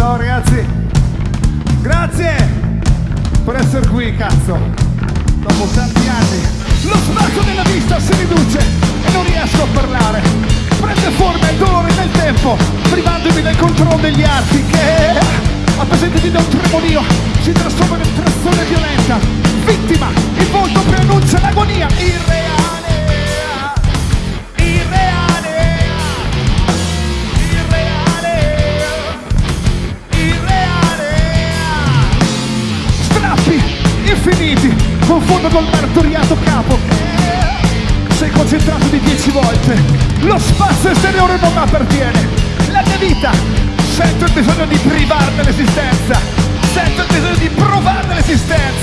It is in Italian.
Ciao ragazzi, grazie per essere qui, cazzo, dopo tanti anni. Lo spazio della vista si riduce e non riesco a parlare. Prende forma il dolore nel tempo, privandomi del controllo degli arti che, appesantevi da un tremolio, si trasforma in trazione violenta. Vittima, il volto preannuncia l'agonia irreale. tutti confondo col martoriato capo. Sei concentrato di 10 volte. Lo spazio esteriore non mi appartiene. La mia vita. Sento il bisogno di privarne l'esistenza. Sento il bisogno di provarne l'esistenza.